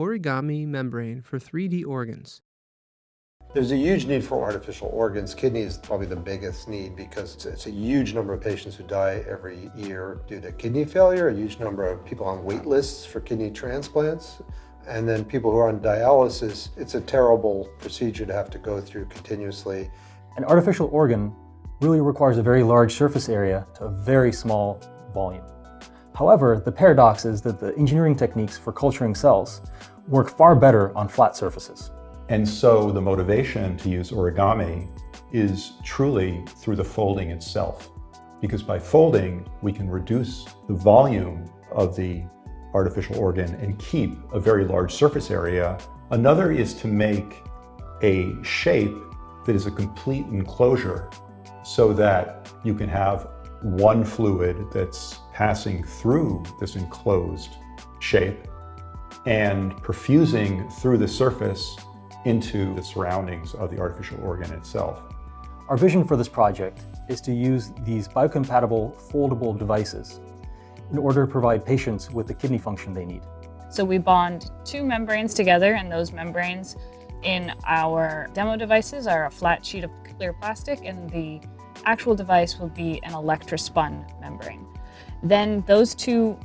origami membrane for 3D organs. There's a huge need for artificial organs. Kidney is probably the biggest need because it's, it's, a huge number of patients who die every year due to kidney failure, a huge number of people on wait lists for kidney transplants, and then people who are on dialysis. It's a terrible procedure to have to go through continuously. An artificial organ really requires a very large surface area to a very small volume. However, the paradox is that the engineering techniques for culturing cells work far better on flat surfaces. And so the motivation to use origami is truly through the folding itself. Because by folding, we can reduce the volume of the artificial organ and keep a very large surface area. Another is to make a shape that is a complete enclosure so that you can have one fluid that's passing through this enclosed shape and perfusing through the surface into the surroundings of the artificial organ itself. Our vision for this project is to use these biocompatible foldable devices in order to provide patients with the kidney function they need. So we bond two membranes together and those membranes in our demo devices are a flat sheet of clear plastic and the actual device will be an electrospun membrane. Then those two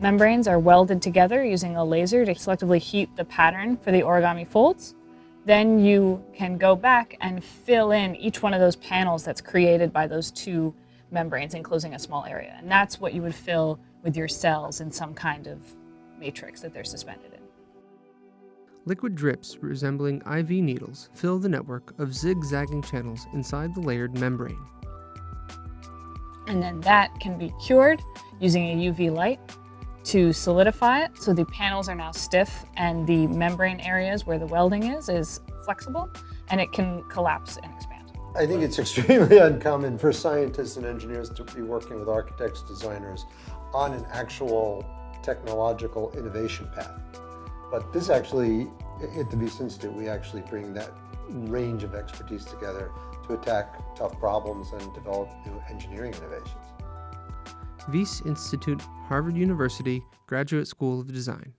membranes are welded together using a laser to selectively heat the pattern for the origami folds. Then you can go back and fill in each one of those panels that's created by those two membranes enclosing a small area. And that's what you would fill with your cells in some kind of matrix that they're suspended in. Liquid drips resembling IV needles fill the network of zigzagging channels inside the layered membrane. And then that can be cured using a UV light to solidify it. So the panels are now stiff and the membrane areas where the welding is, is flexible and it can collapse and expand. I think it's extremely uncommon for scientists and engineers to be working with architects, designers on an actual technological innovation path. But this actually, at the Wyss Institute, we actually bring that range of expertise together to attack tough problems and develop new engineering innovations. Wyss Institute, Harvard University, Graduate School of Design.